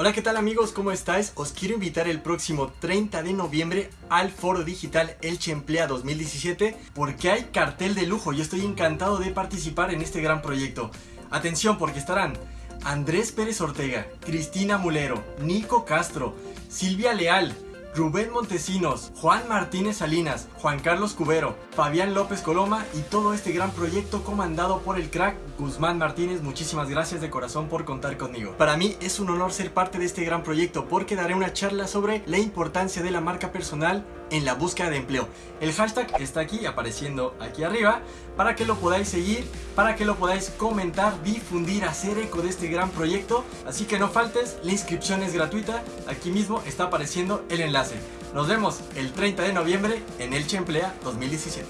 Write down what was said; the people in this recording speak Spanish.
Hola, ¿qué tal amigos? ¿Cómo estáis? Os quiero invitar el próximo 30 de noviembre al Foro Digital Elche Emplea 2017 porque hay cartel de lujo y estoy encantado de participar en este gran proyecto. Atención porque estarán Andrés Pérez Ortega, Cristina Mulero, Nico Castro, Silvia Leal, Rubén Montesinos, Juan Martínez Salinas, Juan Carlos Cubero, Fabián López Coloma y todo este gran proyecto comandado por el crack Guzmán Martínez. Muchísimas gracias de corazón por contar conmigo. Para mí es un honor ser parte de este gran proyecto porque daré una charla sobre la importancia de la marca personal en la búsqueda de empleo. El hashtag está aquí apareciendo aquí arriba para que lo podáis seguir, para que lo podáis comentar, difundir, hacer eco de este gran proyecto. Así que no faltes, la inscripción es gratuita, aquí mismo está apareciendo el enlace. Nos vemos el 30 de noviembre en Elche Emplea 2017.